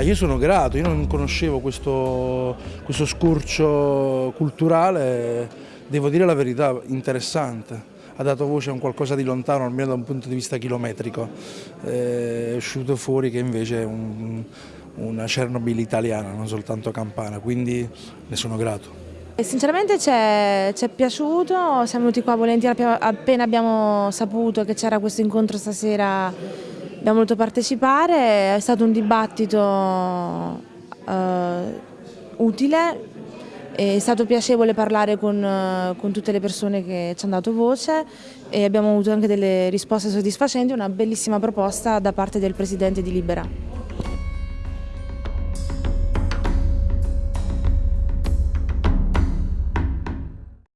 Ah, io sono grato, io non conoscevo questo, questo scorcio culturale, devo dire la verità, interessante. Ha dato voce a un qualcosa di lontano, almeno da un punto di vista chilometrico. Eh, è uscito fuori che invece è un, una Chernobyl italiana, non soltanto campana, quindi ne sono grato. Sinceramente ci è, piaciuto, siamo venuti qua volentieri appena abbiamo saputo che c'era questo incontro stasera, abbiamo voluto partecipare, è stato un dibattito uh, utile, è stato piacevole parlare con, con, tutte le persone che ci hanno dato voce e abbiamo avuto anche delle risposte soddisfacenti, una bellissima proposta da parte del Presidente di Libera.